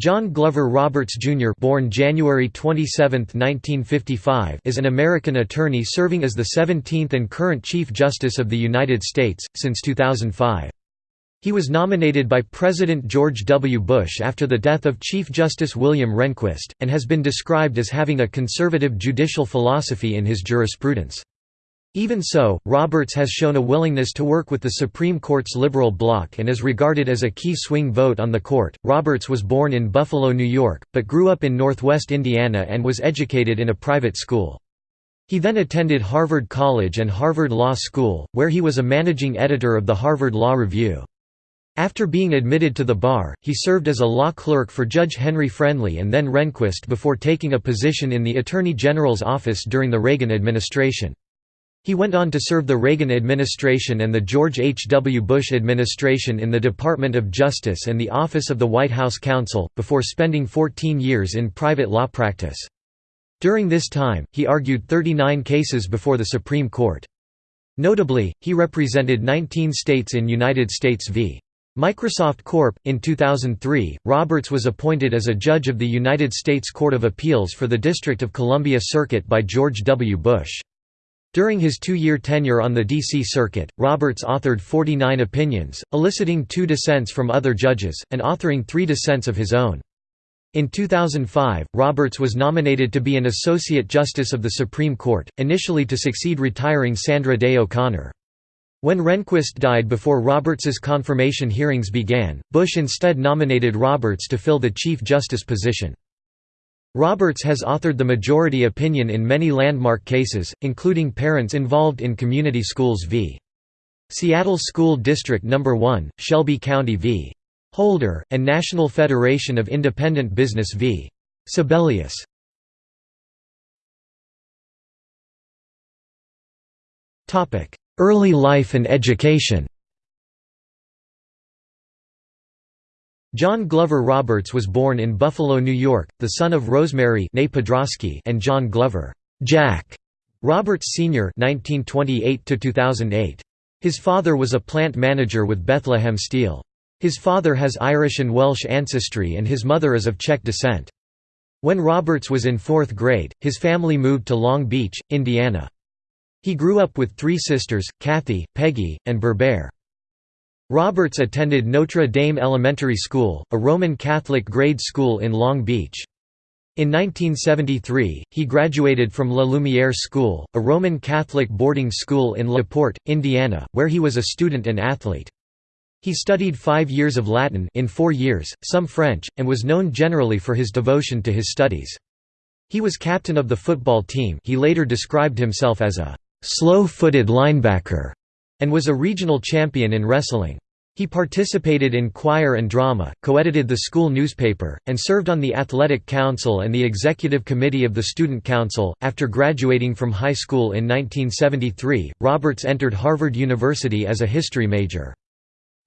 John Glover Roberts Jr. born January 27, 1955 is an American attorney serving as the 17th and current Chief Justice of the United States, since 2005. He was nominated by President George W. Bush after the death of Chief Justice William Rehnquist, and has been described as having a conservative judicial philosophy in his jurisprudence. Even so, Roberts has shown a willingness to work with the Supreme Court's liberal bloc and is regarded as a key swing vote on the court. Roberts was born in Buffalo, New York, but grew up in northwest Indiana and was educated in a private school. He then attended Harvard College and Harvard Law School, where he was a managing editor of the Harvard Law Review. After being admitted to the bar, he served as a law clerk for Judge Henry Friendly and then Rehnquist before taking a position in the Attorney General's office during the Reagan administration. He went on to serve the Reagan administration and the George H. W. Bush administration in the Department of Justice and the Office of the White House Counsel, before spending 14 years in private law practice. During this time, he argued 39 cases before the Supreme Court. Notably, he represented 19 states in United States v. Microsoft Corp. In 2003, Roberts was appointed as a judge of the United States Court of Appeals for the District of Columbia Circuit by George W. Bush. During his two-year tenure on the D.C. Circuit, Roberts authored 49 opinions, eliciting two dissents from other judges, and authoring three dissents of his own. In 2005, Roberts was nominated to be an Associate Justice of the Supreme Court, initially to succeed retiring Sandra Day O'Connor. When Rehnquist died before Roberts's confirmation hearings began, Bush instead nominated Roberts to fill the Chief Justice position. Roberts has authored the majority opinion in many landmark cases, including parents involved in community schools v. Seattle School District No. 1, Shelby County v. Holder, and National Federation of Independent Business v. Sebelius. Early life and education John Glover Roberts was born in Buffalo, New York, the son of Rosemary and John Glover Jack Roberts Sr. (1928–2008). His father was a plant manager with Bethlehem Steel. His father has Irish and Welsh ancestry and his mother is of Czech descent. When Roberts was in fourth grade, his family moved to Long Beach, Indiana. He grew up with three sisters, Kathy, Peggy, and Barbara. Roberts attended Notre Dame Elementary School, a Roman Catholic grade school in Long Beach. In 1973, he graduated from La Lumiere School, a Roman Catholic boarding school in La Porte, Indiana, where he was a student and athlete. He studied five years of Latin in four years, some French, and was known generally for his devotion to his studies. He was captain of the football team he later described himself as a «slow-footed linebacker» and was a regional champion in wrestling. He participated in choir and drama, co-edited the school newspaper, and served on the athletic council and the executive committee of the student council. After graduating from high school in 1973, Roberts entered Harvard University as a history major.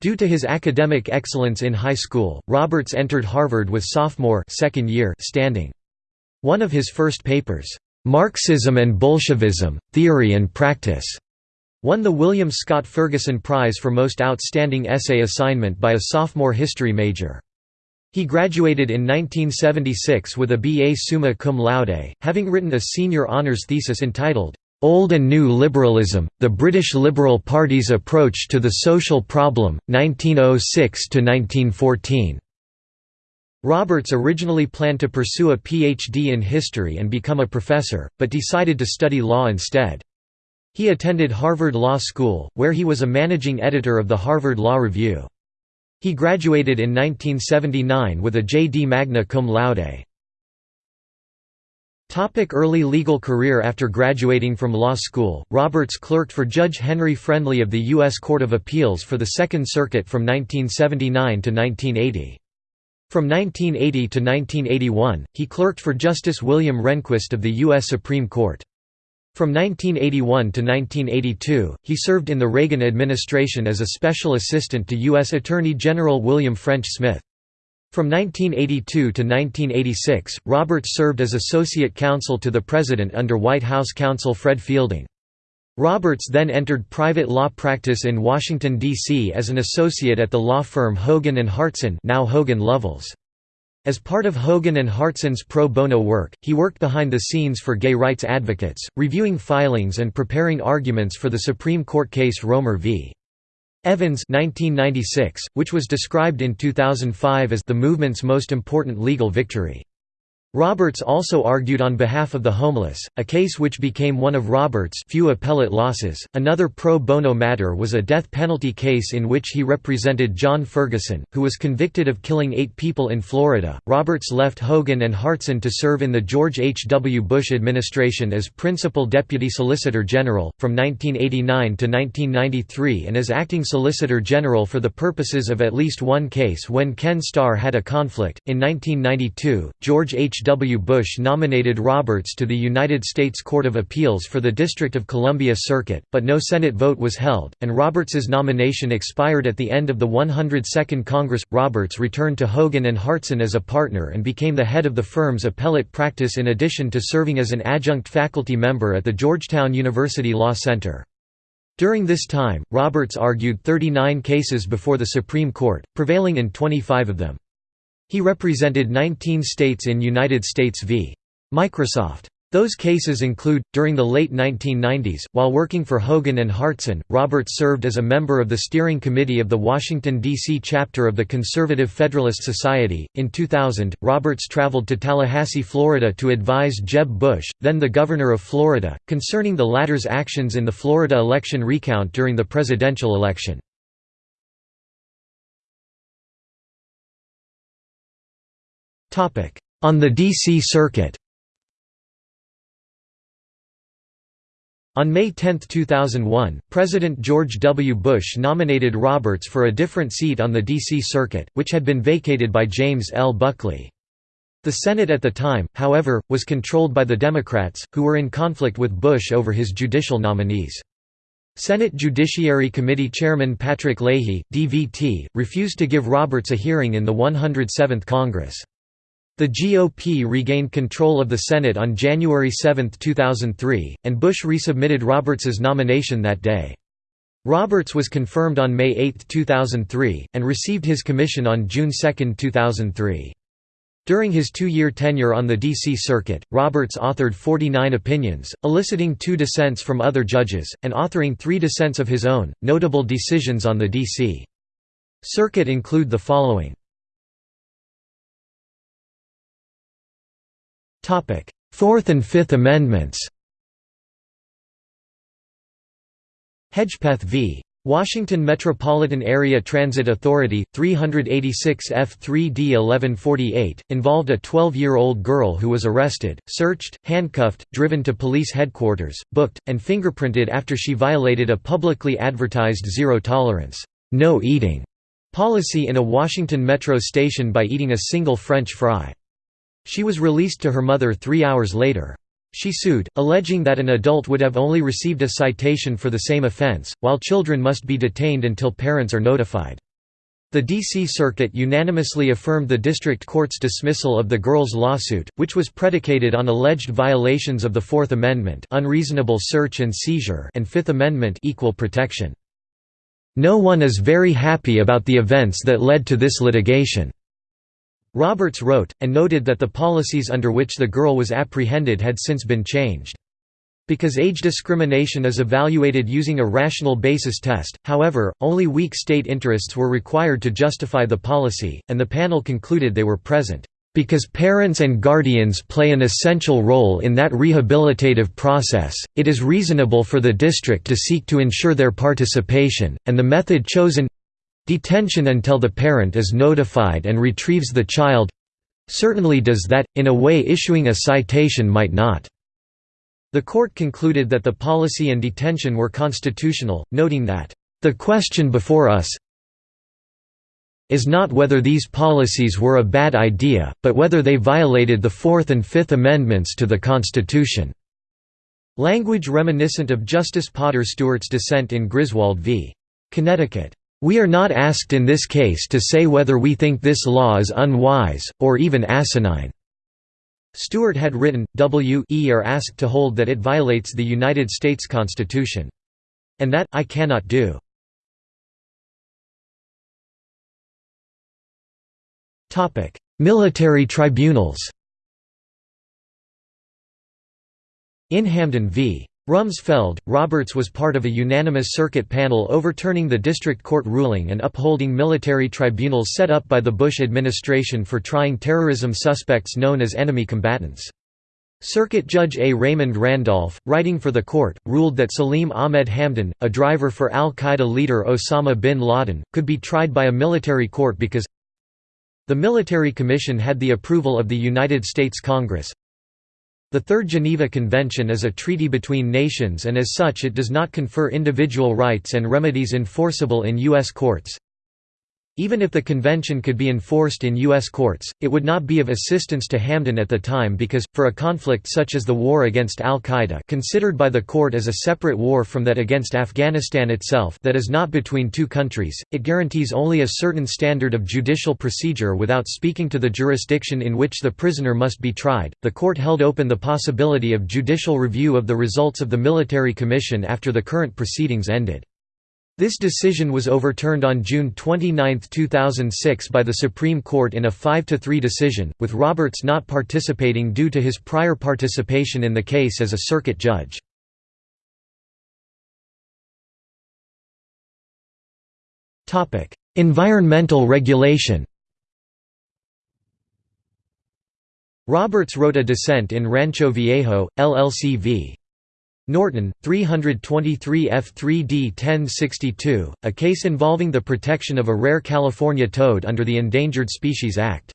Due to his academic excellence in high school, Roberts entered Harvard with sophomore second year standing. One of his first papers, "'Marxism and Bolshevism, Theory and Practice' Won the William Scott Ferguson Prize for Most Outstanding Essay Assignment by a sophomore history major. He graduated in 1976 with a B.A. summa cum laude, having written a senior honours thesis entitled, "'Old and New Liberalism, the British Liberal Party's Approach to the Social Problem, 1906–1914". Roberts originally planned to pursue a Ph.D. in history and become a professor, but decided to study law instead. He attended Harvard Law School, where he was a managing editor of the Harvard Law Review. He graduated in 1979 with a J.D. magna cum laude. Topic early legal career After graduating from law school, Roberts clerked for Judge Henry Friendly of the U.S. Court of Appeals for the Second Circuit from 1979 to 1980. From 1980 to 1981, he clerked for Justice William Rehnquist of the U.S. Supreme Court. From 1981 to 1982, he served in the Reagan administration as a special assistant to U.S. Attorney General William French Smith. From 1982 to 1986, Roberts served as associate counsel to the President under White House counsel Fred Fielding. Roberts then entered private law practice in Washington, D.C. as an associate at the law firm Hogan & Hartson now Hogan Lovells. As part of Hogan and Hartson's pro bono work, he worked behind the scenes for gay rights advocates, reviewing filings and preparing arguments for the Supreme Court case Romer v. Evans 1996, which was described in 2005 as the movement's most important legal victory. Roberts also argued on behalf of the homeless, a case which became one of Roberts' few appellate losses. Another pro bono matter was a death penalty case in which he represented John Ferguson, who was convicted of killing eight people in Florida. Roberts left Hogan and Hartson to serve in the George H. W. Bush administration as Principal Deputy Solicitor General, from 1989 to 1993 and as Acting Solicitor General for the purposes of at least one case when Ken Starr had a conflict. In 1992, George H. W. Bush nominated Roberts to the United States Court of Appeals for the District of Columbia Circuit, but no Senate vote was held, and Roberts's nomination expired at the end of the 102nd Congress. Roberts returned to Hogan and Hartson as a partner and became the head of the firm's appellate practice in addition to serving as an adjunct faculty member at the Georgetown University Law Center. During this time, Roberts argued 39 cases before the Supreme Court, prevailing in 25 of them. He represented 19 states in United States v. Microsoft. Those cases include, during the late 1990s, while working for Hogan and Hartson, Roberts served as a member of the steering committee of the Washington, D.C. chapter of the Conservative Federalist Society. In 2000, Roberts traveled to Tallahassee, Florida to advise Jeb Bush, then the governor of Florida, concerning the latter's actions in the Florida election recount during the presidential election. On the D.C. Circuit On May 10, 2001, President George W. Bush nominated Roberts for a different seat on the D.C. Circuit, which had been vacated by James L. Buckley. The Senate at the time, however, was controlled by the Democrats, who were in conflict with Bush over his judicial nominees. Senate Judiciary Committee Chairman Patrick Leahy, DVT, refused to give Roberts a hearing in the 107th Congress. The GOP regained control of the Senate on January 7, 2003, and Bush resubmitted Roberts's nomination that day. Roberts was confirmed on May 8, 2003, and received his commission on June 2, 2003. During his two-year tenure on the D.C. Circuit, Roberts authored 49 opinions, eliciting two dissents from other judges, and authoring three dissents of his own. Notable decisions on the D.C. Circuit include the following Fourth and Fifth Amendments Hedgepeth v. Washington Metropolitan Area Transit Authority, 386 F3D 1148, involved a 12-year-old girl who was arrested, searched, handcuffed, driven to police headquarters, booked, and fingerprinted after she violated a publicly advertised zero-tolerance, no eating policy in a Washington Metro station by eating a single French fry. She was released to her mother three hours later. She sued, alleging that an adult would have only received a citation for the same offense, while children must be detained until parents are notified. The D.C. Circuit unanimously affirmed the district court's dismissal of the girl's lawsuit, which was predicated on alleged violations of the Fourth Amendment unreasonable search and seizure and Fifth Amendment equal protection. No one is very happy about the events that led to this litigation. Roberts wrote, and noted that the policies under which the girl was apprehended had since been changed. Because age discrimination is evaluated using a rational basis test, however, only weak state interests were required to justify the policy, and the panel concluded they were present, "...because parents and guardians play an essential role in that rehabilitative process, it is reasonable for the district to seek to ensure their participation, and the method chosen Detention until the parent is notified and retrieves the child certainly does that, in a way issuing a citation might not. The court concluded that the policy and detention were constitutional, noting that, "...the question before us is not whether these policies were a bad idea, but whether they violated the Fourth and Fifth Amendments to the Constitution." Language reminiscent of Justice Potter Stewart's dissent in Griswold v. Connecticut. We are not asked in this case to say whether we think this law is unwise, or even asinine." Stewart had written, W e are asked to hold that it violates the United States Constitution. And that, I cannot do. Military tribunals In Hamdan v. Rumsfeld, Roberts was part of a unanimous circuit panel overturning the district court ruling and upholding military tribunals set up by the Bush administration for trying terrorism suspects known as enemy combatants. Circuit Judge A. Raymond Randolph, writing for the court, ruled that Salim Ahmed Hamdan, a driver for al-Qaeda leader Osama bin Laden, could be tried by a military court because the Military Commission had the approval of the United States Congress, the Third Geneva Convention is a treaty between nations and as such it does not confer individual rights and remedies enforceable in U.S. courts. Even if the convention could be enforced in U.S. courts, it would not be of assistance to Hamdan at the time because, for a conflict such as the war against al-Qaeda considered by the court as a separate war from that against Afghanistan itself that is not between two countries, it guarantees only a certain standard of judicial procedure without speaking to the jurisdiction in which the prisoner must be tried. The court held open the possibility of judicial review of the results of the military commission after the current proceedings ended. This decision was overturned on June 29, 2006 by the Supreme Court in a 5–3 decision, with Roberts not participating due to his prior participation in the case as a circuit judge. environmental regulation Roberts wrote a dissent in Rancho Viejo, LLC v. Norton, 323 F3D 1062, a case involving the protection of a rare California toad under the Endangered Species Act.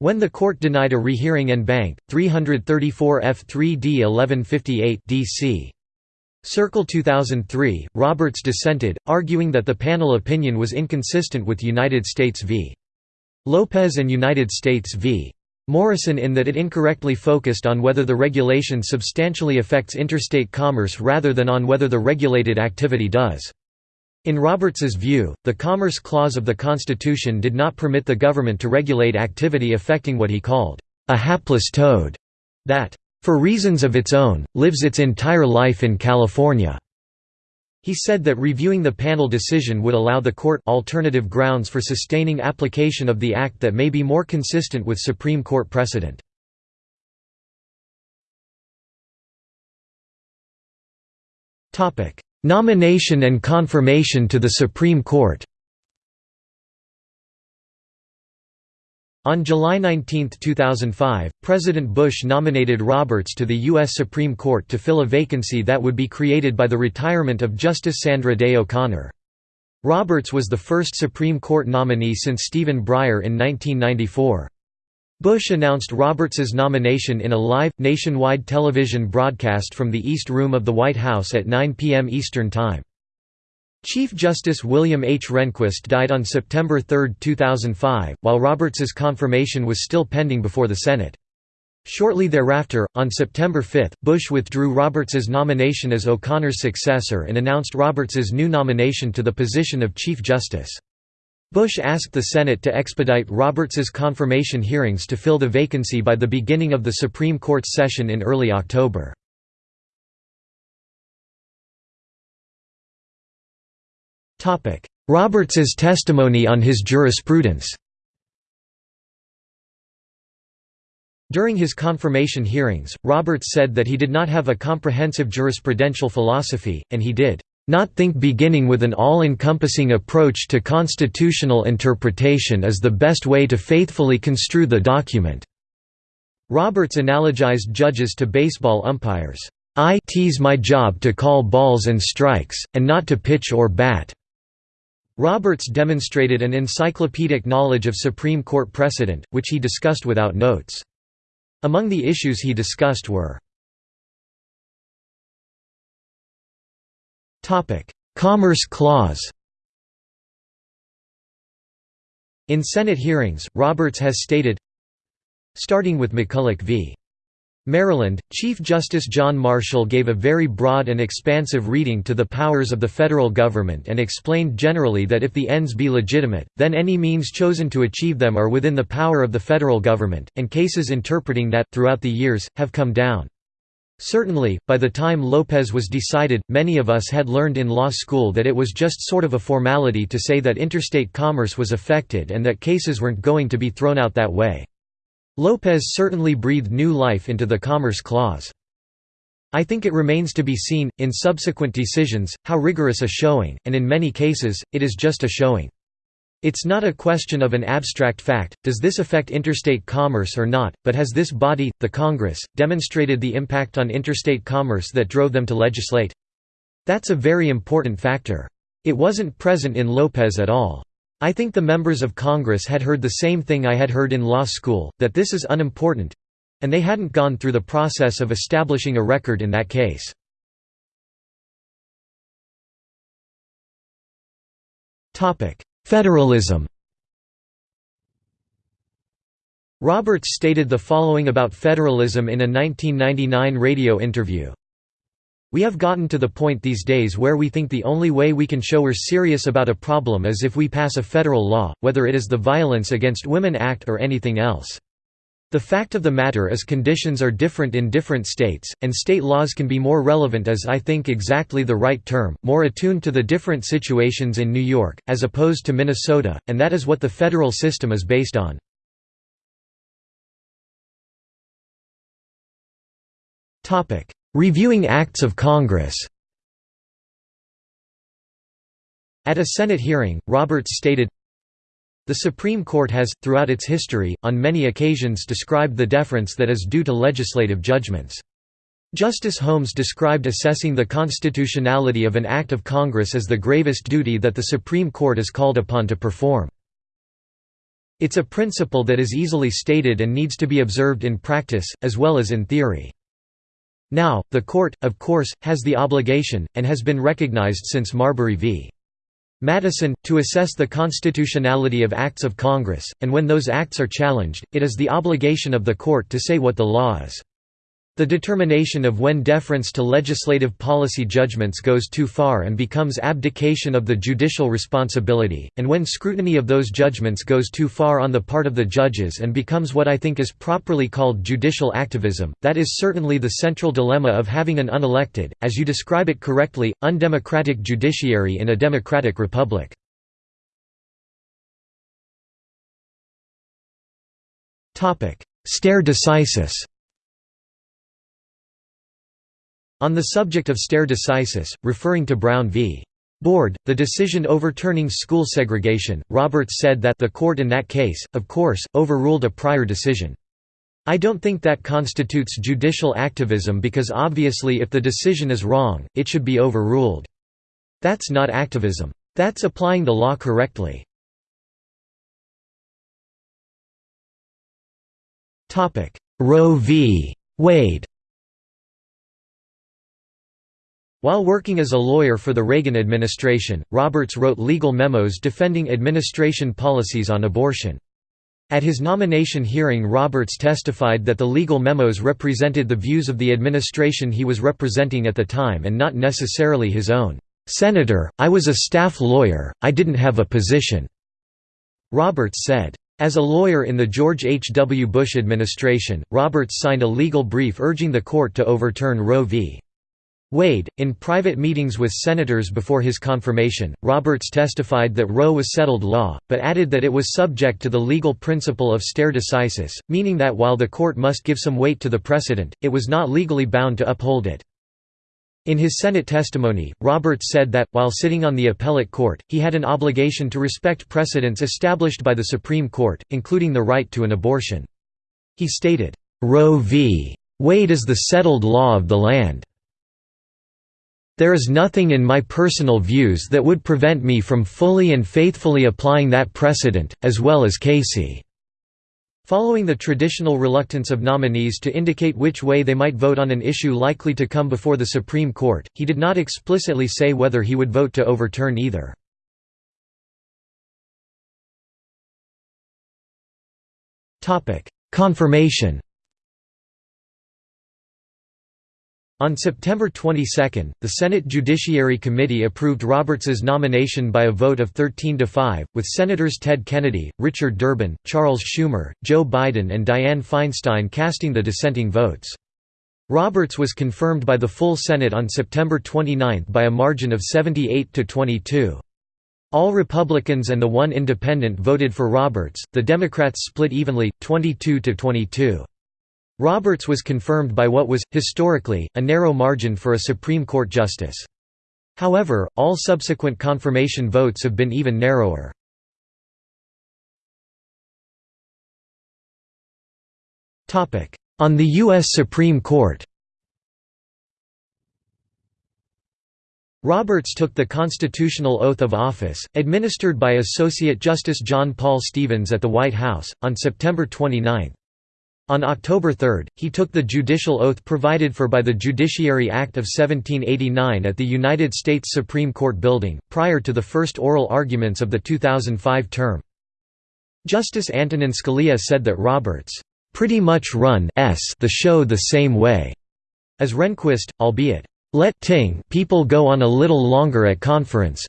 When the court denied a rehearing en banc, 334 F3D 1158 DC. Circle 2003, Roberts dissented, arguing that the panel opinion was inconsistent with United States v. Lopez and United States v. Morrison in that it incorrectly focused on whether the regulation substantially affects interstate commerce rather than on whether the regulated activity does. In Roberts's view, the Commerce Clause of the Constitution did not permit the government to regulate activity affecting what he called, "...a hapless toad," that, "...for reasons of its own, lives its entire life in California." He said that reviewing the panel decision would allow the court alternative grounds for sustaining application of the act that may be more consistent with Supreme Court precedent. Nomination and confirmation to the Supreme Court On July 19, 2005, President Bush nominated Roberts to the U.S. Supreme Court to fill a vacancy that would be created by the retirement of Justice Sandra Day O'Connor. Roberts was the first Supreme Court nominee since Stephen Breyer in 1994. Bush announced Roberts's nomination in a live, nationwide television broadcast from the East Room of the White House at 9 p.m. Eastern Time. Chief Justice William H. Rehnquist died on September 3, 2005, while Roberts's confirmation was still pending before the Senate. Shortly thereafter, on September 5, Bush withdrew Roberts's nomination as O'Connor's successor and announced Roberts's new nomination to the position of Chief Justice. Bush asked the Senate to expedite Roberts's confirmation hearings to fill the vacancy by the beginning of the Supreme Court's session in early October. Roberts's testimony on his jurisprudence During his confirmation hearings, Roberts said that he did not have a comprehensive jurisprudential philosophy, and he did not think beginning with an all-encompassing approach to constitutional interpretation is the best way to faithfully construe the document." Roberts analogized judges to baseball umpires. I tease my job to call balls and strikes, and not to pitch or bat. Roberts demonstrated an encyclopedic knowledge of Supreme Court precedent, which he discussed without notes. Among the issues he discussed were Commerce Clause In Senate hearings, Roberts has stated, Starting with McCulloch v. Maryland, Chief Justice John Marshall gave a very broad and expansive reading to the powers of the federal government and explained generally that if the ends be legitimate, then any means chosen to achieve them are within the power of the federal government, and cases interpreting that, throughout the years, have come down. Certainly, by the time Lopez was decided, many of us had learned in law school that it was just sort of a formality to say that interstate commerce was affected and that cases weren't going to be thrown out that way. Lopez certainly breathed new life into the Commerce Clause. I think it remains to be seen, in subsequent decisions, how rigorous a showing, and in many cases, it is just a showing. It's not a question of an abstract fact, does this affect interstate commerce or not, but has this body, the Congress, demonstrated the impact on interstate commerce that drove them to legislate? That's a very important factor. It wasn't present in Lopez at all. I think the members of Congress had heard the same thing I had heard in law school, that this is unimportant—and they hadn't gone through the process of establishing a record in that case. Federalism Roberts stated the following about federalism in a 1999 radio interview. We have gotten to the point these days where we think the only way we can show we're serious about a problem is if we pass a federal law, whether it is the Violence Against Women Act or anything else. The fact of the matter is conditions are different in different states, and state laws can be more relevant as I think exactly the right term, more attuned to the different situations in New York, as opposed to Minnesota, and that is what the federal system is based on. Reviewing acts of Congress At a Senate hearing, Roberts stated, the Supreme Court has, throughout its history, on many occasions described the deference that is due to legislative judgments. Justice Holmes described assessing the constitutionality of an act of Congress as the gravest duty that the Supreme Court is called upon to perform. It's a principle that is easily stated and needs to be observed in practice, as well as in theory. Now, the Court, of course, has the obligation, and has been recognized since Marbury v. Madison, to assess the constitutionality of acts of Congress, and when those acts are challenged, it is the obligation of the court to say what the law is. The determination of when deference to legislative policy judgments goes too far and becomes abdication of the judicial responsibility, and when scrutiny of those judgments goes too far on the part of the judges and becomes what I think is properly called judicial activism, that is certainly the central dilemma of having an unelected, as you describe it correctly, undemocratic judiciary in a democratic republic. Stare decisis On the subject of stare decisis, referring to Brown v. Board, the decision overturning school segregation, Roberts said that the court in that case, of course, overruled a prior decision. I don't think that constitutes judicial activism because obviously if the decision is wrong, it should be overruled. That's not activism. That's applying the law correctly. Roe v. Wade While working as a lawyer for the Reagan administration, Roberts wrote legal memos defending administration policies on abortion. At his nomination hearing Roberts testified that the legal memos represented the views of the administration he was representing at the time and not necessarily his own. "'Senator, I was a staff lawyer, I didn't have a position,' Roberts said. As a lawyer in the George H. W. Bush administration, Roberts signed a legal brief urging the court to overturn Roe v. Wade, in private meetings with senators before his confirmation, Roberts testified that Roe was settled law, but added that it was subject to the legal principle of stare decisis, meaning that while the court must give some weight to the precedent, it was not legally bound to uphold it. In his Senate testimony, Roberts said that, while sitting on the appellate court, he had an obligation to respect precedents established by the Supreme Court, including the right to an abortion. He stated, "'Roe v. Wade is the settled law of the land. There is nothing in my personal views that would prevent me from fully and faithfully applying that precedent, as well as Casey." Following the traditional reluctance of nominees to indicate which way they might vote on an issue likely to come before the Supreme Court, he did not explicitly say whether he would vote to overturn either. Confirmation On September 22, the Senate Judiciary Committee approved Roberts's nomination by a vote of 13 to 5, with Senators Ted Kennedy, Richard Durbin, Charles Schumer, Joe Biden and Dianne Feinstein casting the dissenting votes. Roberts was confirmed by the full Senate on September 29 by a margin of 78 to 22. All Republicans and the one independent voted for Roberts, the Democrats split evenly, 22 to 22. Roberts was confirmed by what was, historically, a narrow margin for a Supreme Court justice. However, all subsequent confirmation votes have been even narrower. On the U.S. Supreme Court Roberts took the constitutional oath of office, administered by Associate Justice John Paul Stevens at the White House, on September 29. On October 3, he took the judicial oath provided for by the Judiciary Act of 1789 at the United States Supreme Court building, prior to the first oral arguments of the 2005 term. Justice Antonin Scalia said that Roberts pretty much run the show the same way as Rehnquist, albeit, "...let ting people go on a little longer at conference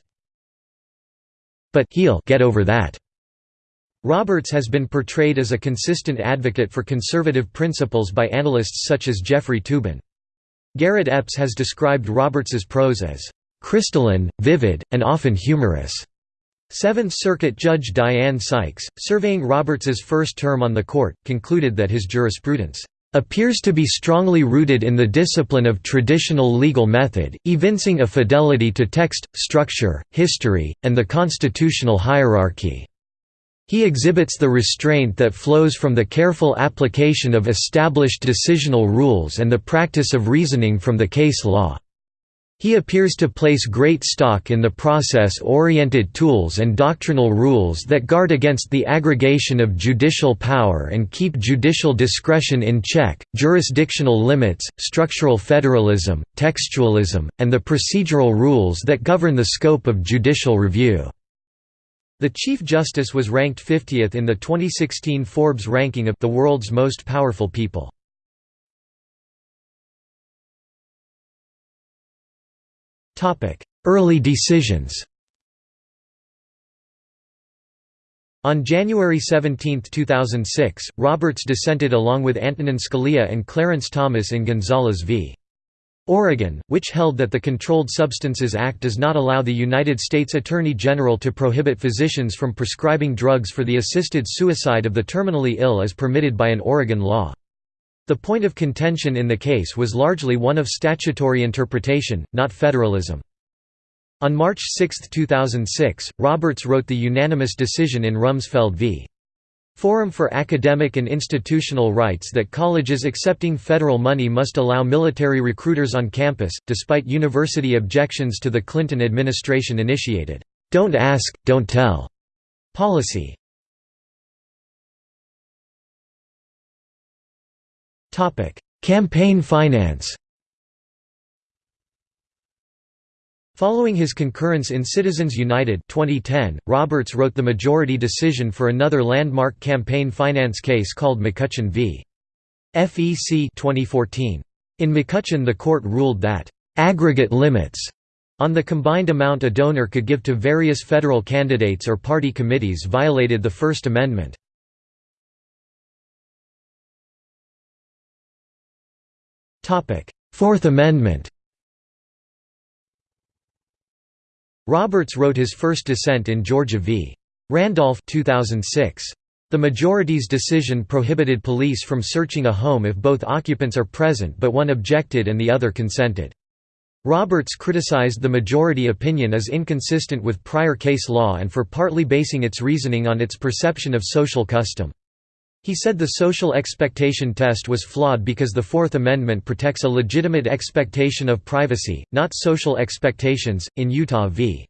but he'll get over that." Roberts has been portrayed as a consistent advocate for conservative principles by analysts such as Jeffrey Toobin. Garrett Epps has described Roberts's prose as, "...crystalline, vivid, and often humorous." Seventh Circuit Judge Diane Sykes, surveying Roberts's first term on the court, concluded that his jurisprudence appears to be strongly rooted in the discipline of traditional legal method, evincing a fidelity to text, structure, history, and the constitutional hierarchy. He exhibits the restraint that flows from the careful application of established decisional rules and the practice of reasoning from the case law. He appears to place great stock in the process-oriented tools and doctrinal rules that guard against the aggregation of judicial power and keep judicial discretion in check, jurisdictional limits, structural federalism, textualism, and the procedural rules that govern the scope of judicial review. The Chief Justice was ranked 50th in the 2016 Forbes ranking of the world's most powerful people. Early decisions On January 17, 2006, Roberts dissented along with Antonin Scalia and Clarence Thomas in Gonzales v. Oregon, which held that the Controlled Substances Act does not allow the United States Attorney General to prohibit physicians from prescribing drugs for the assisted suicide of the terminally ill as permitted by an Oregon law. The point of contention in the case was largely one of statutory interpretation, not federalism. On March 6, 2006, Roberts wrote the unanimous decision in Rumsfeld v. Forum for Academic and Institutional Rights that colleges accepting federal money must allow military recruiters on campus, despite university objections to the Clinton administration initiated, "'Don't Ask, Don't Tell' policy. Campaign finance Following his concurrence in Citizens United 2010, Roberts wrote the majority decision for another landmark campaign finance case called McCutcheon v. FEC 2014. In McCutcheon the court ruled that, "...aggregate limits," on the combined amount a donor could give to various federal candidates or party committees violated the First Amendment. Fourth Amendment Roberts wrote his first dissent in Georgia v. Randolph 2006. The majority's decision prohibited police from searching a home if both occupants are present but one objected and the other consented. Roberts criticized the majority opinion as inconsistent with prior case law and for partly basing its reasoning on its perception of social custom. He said the social expectation test was flawed because the Fourth Amendment protects a legitimate expectation of privacy, not social expectations. In Utah v.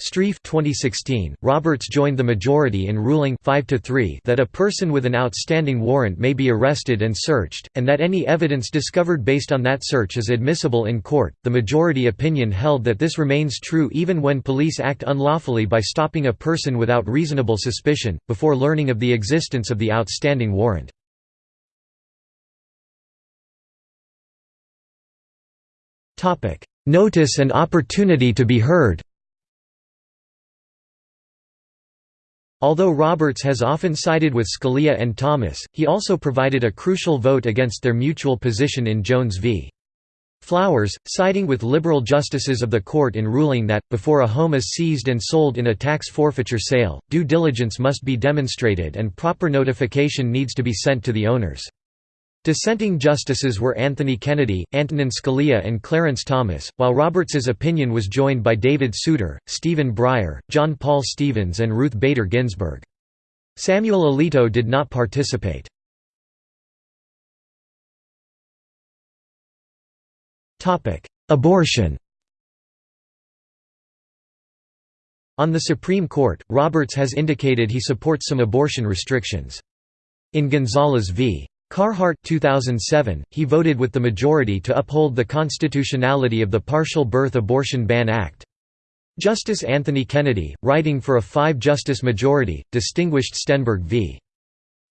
Strieff 2016, Roberts joined the majority in ruling 5 to 3 that a person with an outstanding warrant may be arrested and searched, and that any evidence discovered based on that search is admissible in court. The majority opinion held that this remains true even when police act unlawfully by stopping a person without reasonable suspicion, before learning of the existence of the outstanding warrant. Notice and opportunity to be heard Although Roberts has often sided with Scalia and Thomas, he also provided a crucial vote against their mutual position in Jones v. Flowers, siding with liberal justices of the court in ruling that, before a home is seized and sold in a tax forfeiture sale, due diligence must be demonstrated and proper notification needs to be sent to the owners. Dissenting justices were Anthony Kennedy, Antonin Scalia and Clarence Thomas, while Roberts's opinion was joined by David Souter, Stephen Breyer, John Paul Stevens and Ruth Bader Ginsburg. Samuel Alito did not participate. Abortion On the Supreme Court, Roberts has indicated he supports some abortion restrictions. In Gonzales v. Carhart 2007, he voted with the majority to uphold the constitutionality of the Partial Birth Abortion Ban Act. Justice Anthony Kennedy, writing for a five-justice majority, distinguished Stenberg v.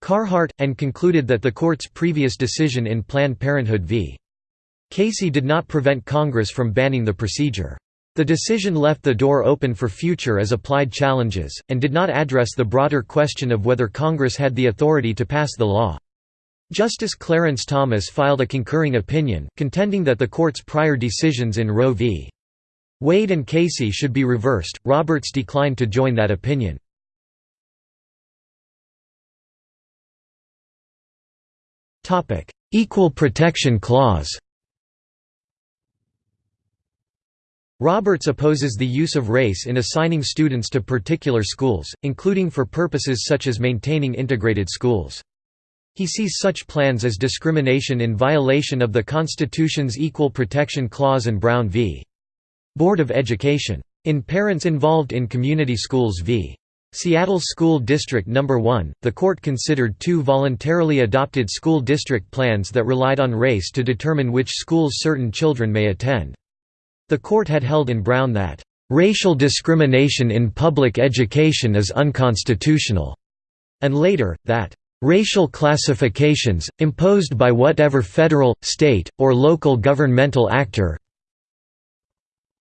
Carhart, and concluded that the court's previous decision in Planned Parenthood v. Casey did not prevent Congress from banning the procedure. The decision left the door open for future as applied challenges, and did not address the broader question of whether Congress had the authority to pass the law. Justice Clarence Thomas filed a concurring opinion, contending that the court's prior decisions in Roe v. Wade and Casey should be reversed. Roberts declined to join that opinion. Topic: Equal Protection Clause Roberts opposes the use of race in assigning students to particular schools, including for purposes such as maintaining integrated schools. He sees such plans as discrimination in violation of the Constitution's Equal Protection Clause and Brown v. Board of Education. In Parents Involved in Community Schools v. Seattle School District No. 1, the court considered two voluntarily adopted school district plans that relied on race to determine which schools certain children may attend. The court had held in Brown that, "...racial discrimination in public education is unconstitutional," and later, that Racial classifications, imposed by whatever federal, state, or local governmental actor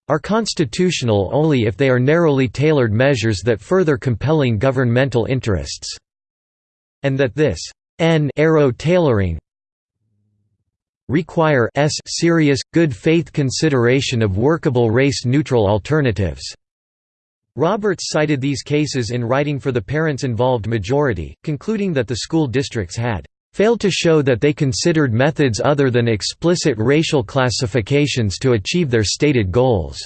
are constitutional only if they are narrowly tailored measures that further compelling governmental interests, and that this n arrow tailoring require s serious, good faith consideration of workable race-neutral alternatives. Roberts cited these cases in writing for the parents-involved majority, concluding that the school districts had failed to show that they considered methods other than explicit racial classifications to achieve their stated goals."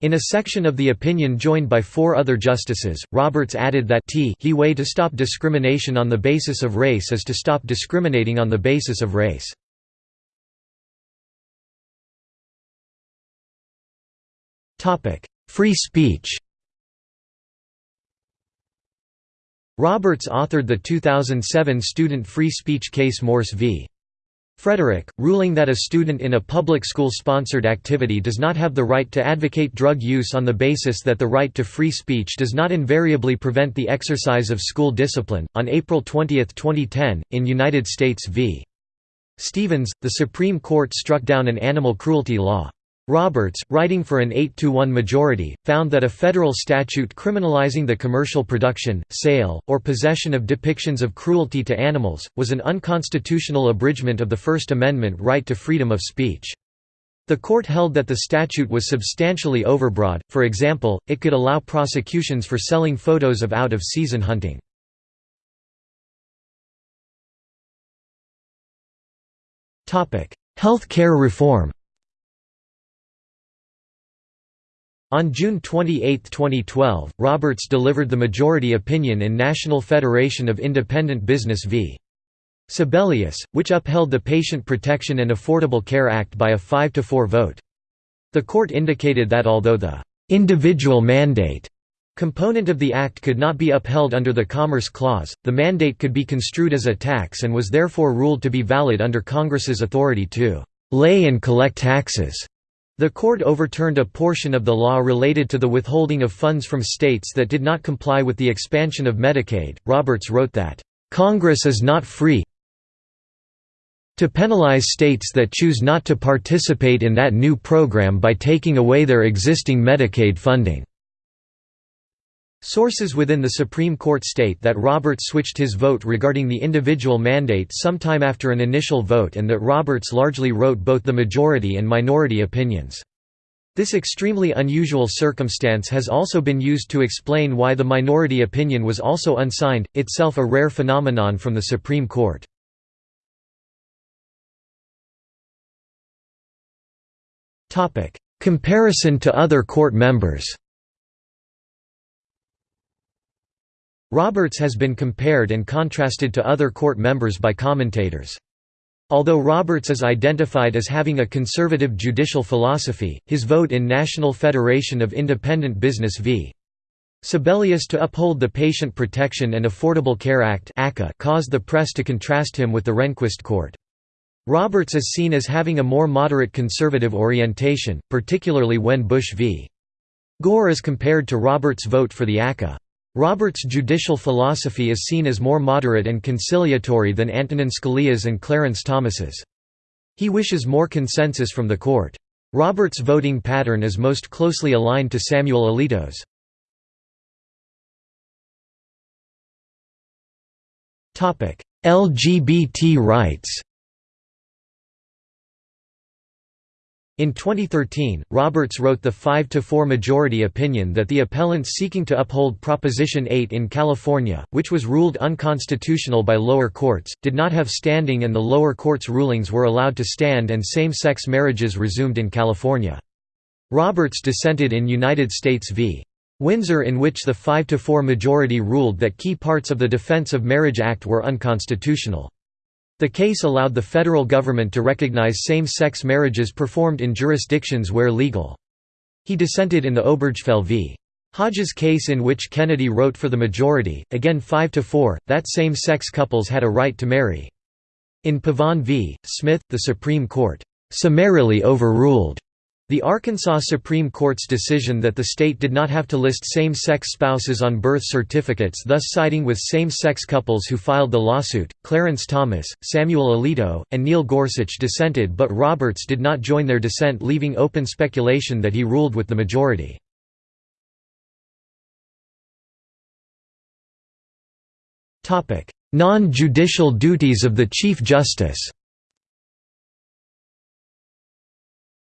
In a section of the opinion joined by four other justices, Roberts added that t he way to stop discrimination on the basis of race is to stop discriminating on the basis of race. Free speech Roberts authored the 2007 student free speech case Morse v. Frederick, ruling that a student in a public school-sponsored activity does not have the right to advocate drug use on the basis that the right to free speech does not invariably prevent the exercise of school discipline. On April 20, 2010, in United States v. Stevens, the Supreme Court struck down an animal cruelty law. Roberts, writing for an 8–1 majority, found that a federal statute criminalizing the commercial production, sale, or possession of depictions of cruelty to animals, was an unconstitutional abridgment of the First Amendment right to freedom of speech. The court held that the statute was substantially overbroad, for example, it could allow prosecutions for selling photos of out-of-season hunting. Health care reform On June 28, 2012, Roberts delivered the majority opinion in National Federation of Independent Business v. Sebelius, which upheld the Patient Protection and Affordable Care Act by a 5–4 vote. The court indicated that although the «individual mandate» component of the act could not be upheld under the Commerce Clause, the mandate could be construed as a tax and was therefore ruled to be valid under Congress's authority to «lay and collect taxes» The court overturned a portion of the law related to the withholding of funds from states that did not comply with the expansion of Medicaid. Roberts wrote that, Congress is not free to penalize states that choose not to participate in that new program by taking away their existing Medicaid funding. Sources within the Supreme Court state that Roberts switched his vote regarding the individual mandate sometime after an initial vote and that Roberts largely wrote both the majority and minority opinions. This extremely unusual circumstance has also been used to explain why the minority opinion was also unsigned, itself a rare phenomenon from the Supreme Court. Comparison to other court members Roberts has been compared and contrasted to other court members by commentators. Although Roberts is identified as having a conservative judicial philosophy, his vote in National Federation of Independent Business v. Sebelius to uphold the Patient Protection and Affordable Care Act caused the press to contrast him with the Rehnquist court. Roberts is seen as having a more moderate conservative orientation, particularly when Bush v. Gore is compared to Roberts' vote for the ACA. Roberts' judicial philosophy is seen as more moderate and conciliatory than Antonin Scalia's and Clarence Thomas's. He wishes more consensus from the court. Roberts' voting pattern is most closely aligned to Samuel Alito's. LGBT rights In 2013, Roberts wrote the 5–4 majority opinion that the appellants seeking to uphold Proposition 8 in California, which was ruled unconstitutional by lower courts, did not have standing and the lower court's rulings were allowed to stand and same-sex marriages resumed in California. Roberts dissented in United States v. Windsor in which the 5–4 majority ruled that key parts of the Defense of Marriage Act were unconstitutional. The case allowed the federal government to recognize same-sex marriages performed in jurisdictions where legal. He dissented in the Obergefell v. Hodges case in which Kennedy wrote for the majority, again 5 to 4, that same-sex couples had a right to marry. In Pavon v. Smith, the Supreme Court summarily overruled the Arkansas Supreme Court's decision that the state did not have to list same-sex spouses on birth certificates thus siding with same-sex couples who filed the lawsuit, Clarence Thomas, Samuel Alito, and Neil Gorsuch dissented but Roberts did not join their dissent leaving open speculation that he ruled with the majority. Non-judicial duties of the Chief Justice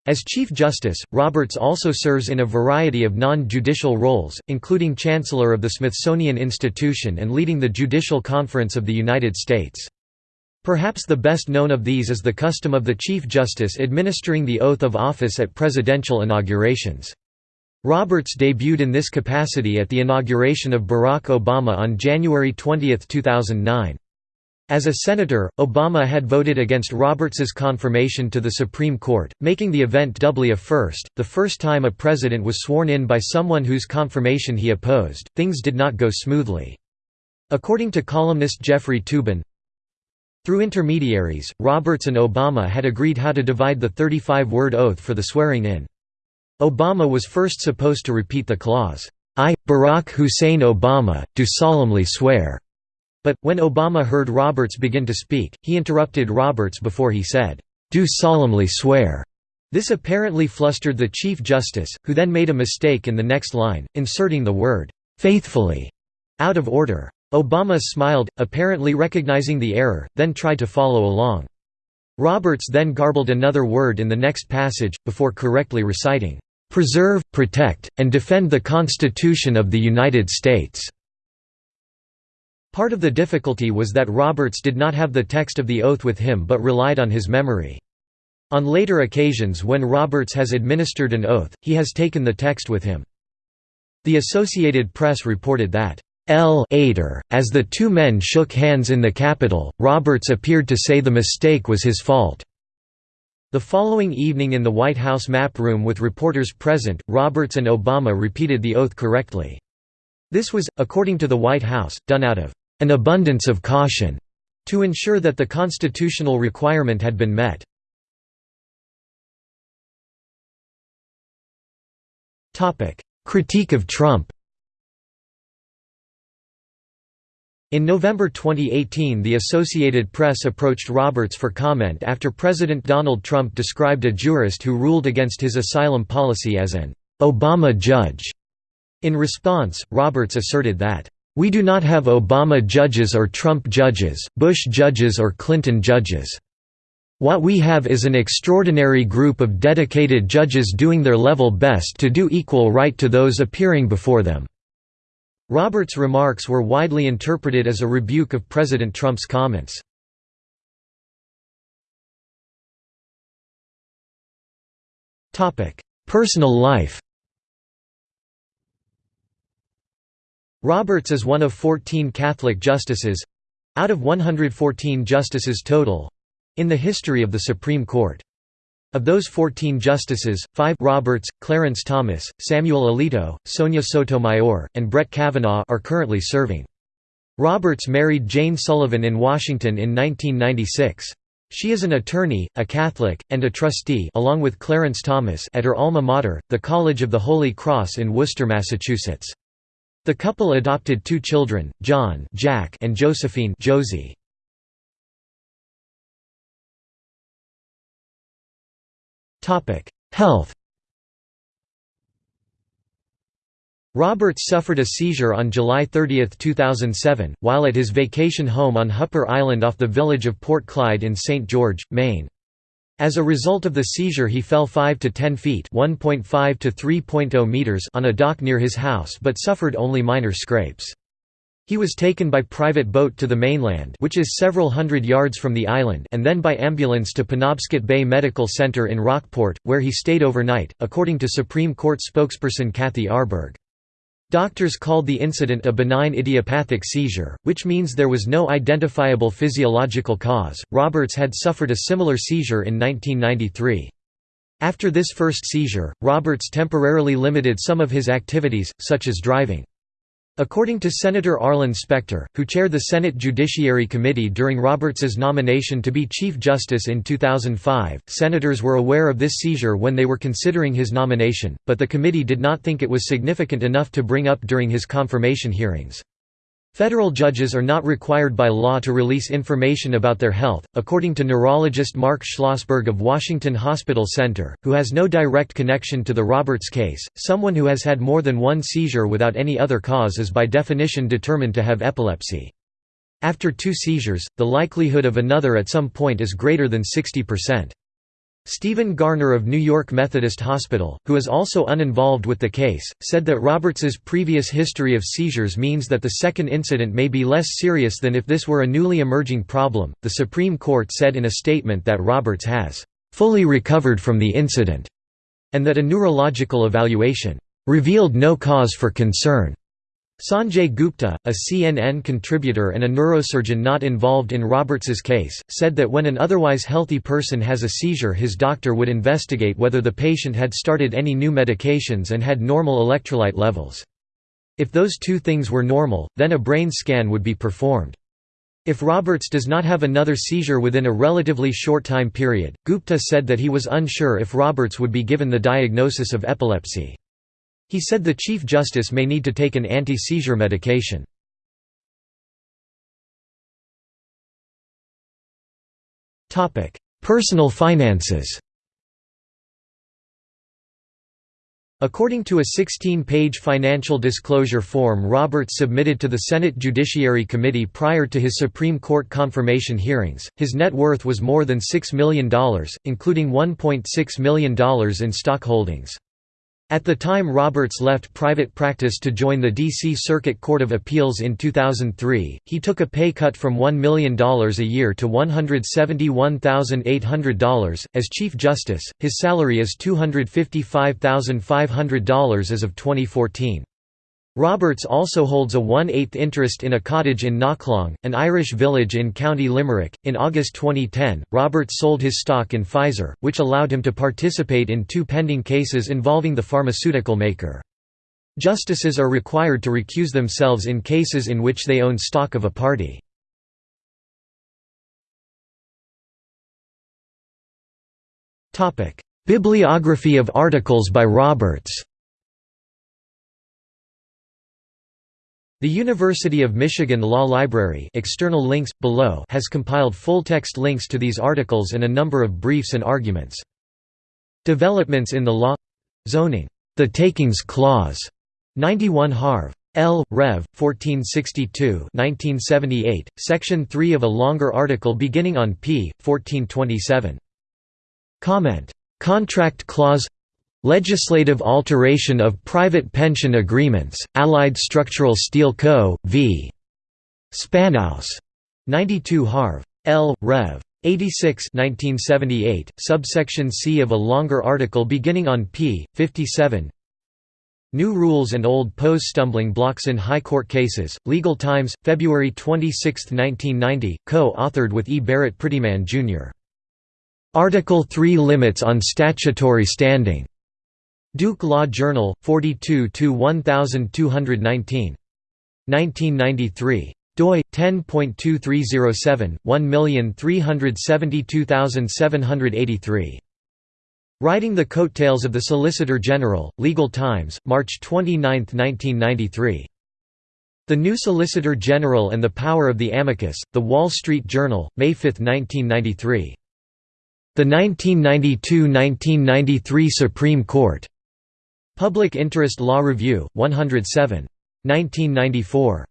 As Chief Justice, Roberts also serves in a variety of non-judicial roles, including Chancellor of the Smithsonian Institution and leading the Judicial Conference of the United States. Perhaps the best known of these is the custom of the Chief Justice administering the oath of office at presidential inaugurations. Roberts debuted in this capacity at the inauguration of Barack Obama on January 20, 2009. As a senator, Obama had voted against Roberts's confirmation to the Supreme Court, making the event doubly a first, the first time a president was sworn in by someone whose confirmation he opposed. Things did not go smoothly. According to columnist Jeffrey Toobin, through intermediaries, Roberts and Obama had agreed how to divide the 35-word oath for the swearing-in. Obama was first supposed to repeat the clause, I, Barack Hussein Obama, do solemnly swear but, when Obama heard Roberts begin to speak, he interrupted Roberts before he said, "'Do solemnly swear' This apparently flustered the Chief Justice, who then made a mistake in the next line, inserting the word, "'faithfully' out of order. Obama smiled, apparently recognizing the error, then tried to follow along. Roberts then garbled another word in the next passage, before correctly reciting, "'preserve, protect, and defend the Constitution of the United States' Part of the difficulty was that Roberts did not have the text of the oath with him but relied on his memory. On later occasions when Roberts has administered an oath, he has taken the text with him. The Associated Press reported that, L. Ader, as the two men shook hands in the Capitol, Roberts appeared to say the mistake was his fault. The following evening in the White House map room with reporters present, Roberts and Obama repeated the oath correctly. This was, according to the White House, done out of an abundance of caution to ensure that the constitutional requirement had been met. Critique of Trump In November 2018 the Associated Press approached Roberts for comment after President Donald Trump described a jurist who ruled against his asylum policy as an «Obama judge» In response, Roberts asserted that, "...we do not have Obama judges or Trump judges, Bush judges or Clinton judges. What we have is an extraordinary group of dedicated judges doing their level best to do equal right to those appearing before them." Roberts' remarks were widely interpreted as a rebuke of President Trump's comments. Personal life Roberts is one of 14 Catholic justices—out of 114 justices total—in the history of the Supreme Court. Of those 14 justices, five Roberts, Clarence Thomas, Samuel Alito, Sonia Sotomayor, and Brett Kavanaugh are currently serving. Roberts married Jane Sullivan in Washington in 1996. She is an attorney, a Catholic, and a trustee along with Clarence Thomas at her alma mater, the College of the Holy Cross in Worcester, Massachusetts. The couple adopted two children, John Jack and Josephine Josie. Health Roberts suffered a seizure on July 30, 2007, while at his vacation home on Hupper Island off the village of Port Clyde in St. George, Maine. As a result of the seizure he fell 5 to 10 feet to 3.0 meters on a dock near his house but suffered only minor scrapes. He was taken by private boat to the mainland which is several hundred yards from the island and then by ambulance to Penobscot Bay Medical Center in Rockport, where he stayed overnight, according to Supreme Court spokesperson Kathy Arberg. Doctors called the incident a benign idiopathic seizure, which means there was no identifiable physiological cause. Roberts had suffered a similar seizure in 1993. After this first seizure, Roberts temporarily limited some of his activities, such as driving. According to Senator Arlen Specter, who chaired the Senate Judiciary Committee during Roberts's nomination to be Chief Justice in 2005, senators were aware of this seizure when they were considering his nomination, but the committee did not think it was significant enough to bring up during his confirmation hearings. Federal judges are not required by law to release information about their health, according to neurologist Mark Schlossberg of Washington Hospital Center, who has no direct connection to the Roberts case. Someone who has had more than one seizure without any other cause is by definition determined to have epilepsy. After two seizures, the likelihood of another at some point is greater than 60%. Stephen Garner of New York Methodist Hospital, who is also uninvolved with the case, said that Roberts's previous history of seizures means that the second incident may be less serious than if this were a newly emerging problem. The Supreme Court said in a statement that Roberts has fully recovered from the incident and that a neurological evaluation revealed no cause for concern. Sanjay Gupta, a CNN contributor and a neurosurgeon not involved in Roberts's case, said that when an otherwise healthy person has a seizure his doctor would investigate whether the patient had started any new medications and had normal electrolyte levels. If those two things were normal, then a brain scan would be performed. If Roberts does not have another seizure within a relatively short time period, Gupta said that he was unsure if Roberts would be given the diagnosis of epilepsy. He said the Chief Justice may need to take an anti-seizure medication. Personal finances According to a 16-page financial disclosure form Roberts submitted to the Senate Judiciary Committee prior to his Supreme Court confirmation hearings, his net worth was more than $6 million, including $1.6 million in stock holdings. At the time Roberts left private practice to join the D.C. Circuit Court of Appeals in 2003, he took a pay cut from $1 million a year to $171,800. As Chief Justice, his salary is $255,500 as of 2014. Roberts also holds a one-eighth interest in a cottage in Knocklong, an Irish village in County Limerick. In August 2010, Roberts sold his stock in Pfizer, which allowed him to participate in two pending cases involving the pharmaceutical maker. Justices are required to recuse themselves in cases in which they own stock of a party. Bibliography of articles by Roberts The University of Michigan Law Library external links, below has compiled full-text links to these articles and a number of briefs and arguments. Developments in the law Zoning. The Takings Clause 91 Harv. L. Rev. 1462 1978, Section 3 of a longer article beginning on p. 1427. Comment. Contract Clause Legislative alteration of private pension agreements, Allied Structural Steel Co., v. Spanaus. 92 Harv. L. Rev. 86 1978, subsection C of a longer article beginning on p. 57 New Rules and Old Pose Stumbling Blocks in High Court Cases, Legal Times, February 26, 1990, co-authored with E. Barrett Prettyman, Jr. Article 3 Limits on Statutory Standing. Duke Law Journal, 42–1219. 1993 doi 10.2307 1372783 Riding the Coattails of the Solicitor General, Legal Times, March 29, 1993. The New Solicitor General and the Power of the Amicus, The Wall Street Journal, May 5, 1993. The 1992–1993 Supreme Court. Public Interest Law Review, 107. 1994.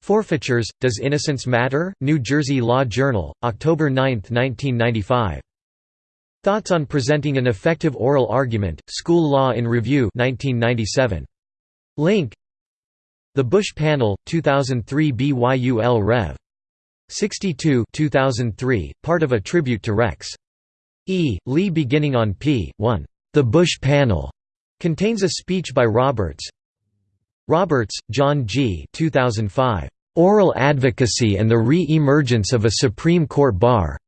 Forfeitures, Does Innocence Matter? New Jersey Law Journal, October 9, 1995. Thoughts on Presenting an Effective Oral Argument, School Law in Review 1997. Link The Bush Panel, 2003 BYUL Rev. 62 2003, part of a tribute to Rex. E. Lee beginning on p. 1. The Bush Panel contains a speech by Roberts. Roberts, John G. 2005. Oral Advocacy and the Re-Emergence of a Supreme Court Bar.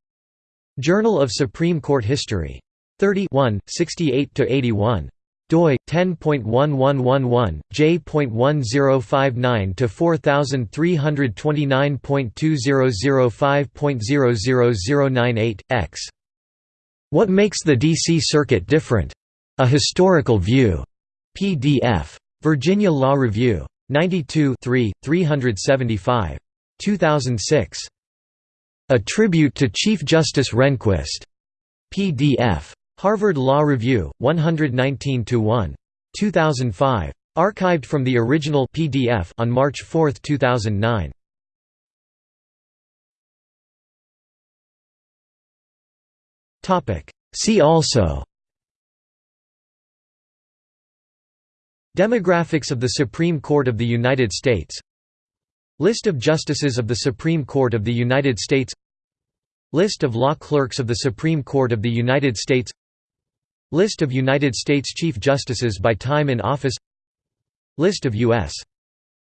Journal of Supreme Court History. 30 68–81 doi 10.1111 j.1059 to 4329.2005.00098 x What makes the DC Circuit different? A historical view. PDF. Virginia Law Review. 92 375. 2006. A Tribute to Chief Justice Rehnquist. PDF. Harvard Law Review, 119–1. 2005. Archived from the original PDF on March 4, 2009. See also Demographics of the Supreme Court of the United States. List of Justices of the Supreme Court of the United States. List of law clerks of the Supreme Court of the United States. List of United States Chief Justices by time in office. List of U.S.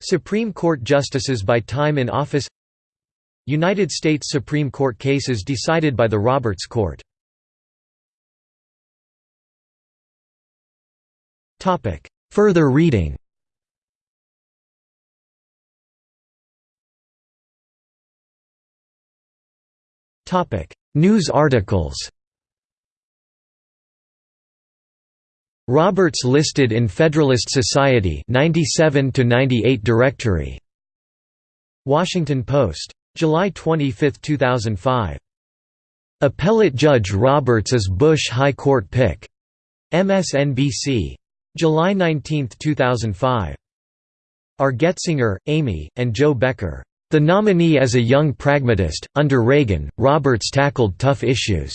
Supreme Court Justices by time in office. United States Supreme Court cases decided by the Roberts Court Further reading. News articles. Roberts listed in Federalist Society 97 to 98 directory. Washington Post. July 25, 2005 Appellate Judge Roberts is Bush High Court pick. MSNBC July 19, 2005. R. Getzinger, Amy, and Jo Becker. The nominee as a young pragmatist, under Reagan, Roberts tackled tough issues.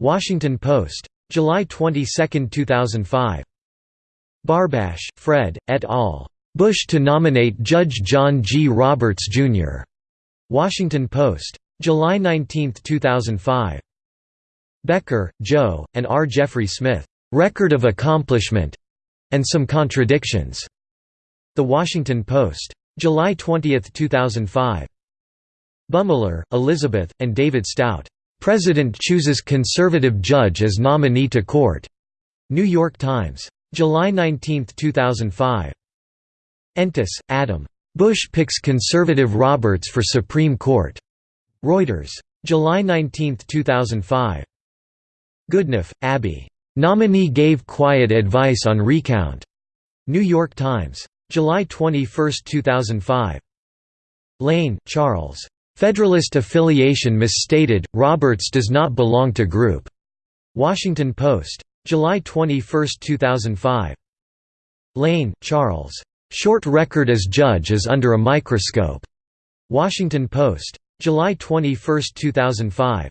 Washington Post. July 22, 2005. Barbash, Fred, et al. Bush to nominate Judge John G. Roberts, Jr. Washington Post. July 19, 2005. Becker, Joe, and R. Jeffrey Smith. "'Record of Accomplishment' and Some Contradictions". The Washington Post. July 20, 2005. Bumiller, Elizabeth, and David Stout. "'President chooses conservative judge as nominee to court' New York Times. July 19, 2005. Entis, Adam. Bush picks conservative Roberts for Supreme Court. Reuters. July 19, 2005. Goodnough, Abby. Nominee gave quiet advice on recount. New York Times. July 21, 2005. Lane, Charles. Federalist affiliation misstated, Roberts does not belong to Group. Washington Post. July 21, 2005. Lane, Charles. Short record as judge is under a microscope. Washington Post. July 21, 2005.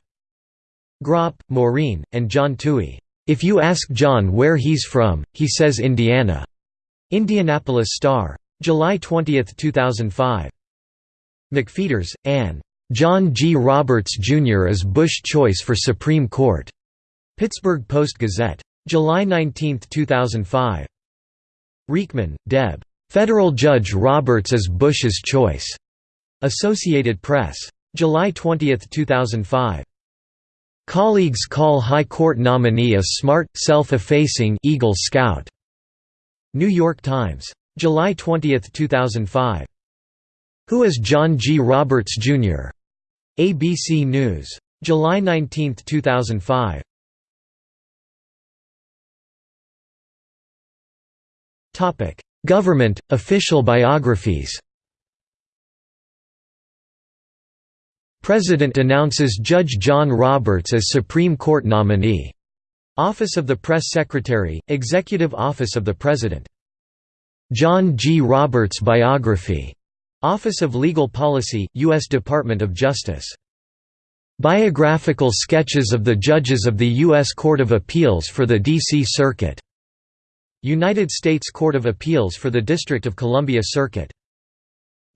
Groppe, Maureen, and John Tuohy. If you ask John where he's from, he says Indiana. Indianapolis Star. July 20, 2005. McFeatters, Ann. John G. Roberts, Jr. is Bush choice for Supreme Court. Pittsburgh Post-Gazette. July 19, 2005. Riechmann, Deb. Federal Judge Roberts is Bush's choice. Associated Press. July 20, 2005. Colleagues call High Court nominee a smart, self-effacing Eagle Scout. New York Times. July 20, 2005. Who is John G. Roberts, Jr.? ABC News. July 19, 2005. Government, official biographies President announces Judge John Roberts as Supreme Court nominee. Office of the Press Secretary, Executive Office of the President. John G. Roberts Biography. Office of Legal Policy, U.S. Department of Justice. Biographical sketches of the judges of the U.S. Court of Appeals for the D.C. Circuit. United States Court of Appeals for the District of Columbia Circuit.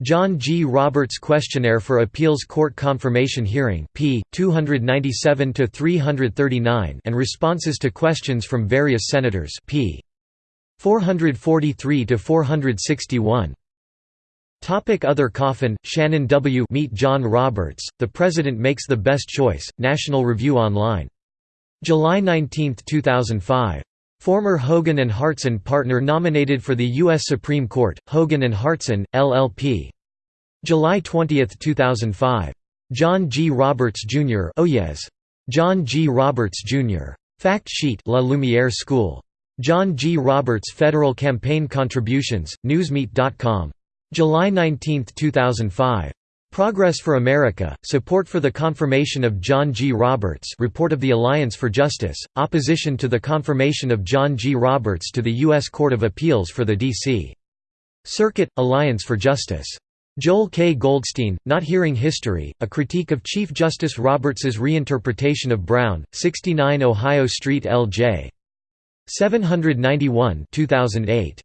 John G. Roberts Questionnaire for Appeals Court Confirmation Hearing p. 297–339 and Responses to Questions from Various Senators p. 443–461. Topic Other Coffin, Shannon W. Meet John Roberts, The President Makes the Best Choice, National Review Online. July 19, 2005. Former Hogan and Hartson partner nominated for the U.S. Supreme Court, Hogan and Hartson, LLP. July 20, 2005. John G. Roberts, Jr. Yes. John G. Roberts, Jr. Fact Sheet La Lumiere School. John G. Roberts Federal Campaign Contributions, Newsmeat.com. July 19, 2005. Progress for America, Support for the Confirmation of John G. Roberts Report of the Alliance for Justice, Opposition to the Confirmation of John G. Roberts to the U.S. Court of Appeals for the D.C. Circuit, Alliance for Justice. Joel K. Goldstein, Not Hearing History, A Critique of Chief Justice Roberts's Reinterpretation of Brown, 69 Ohio Street L.J. 791 2008.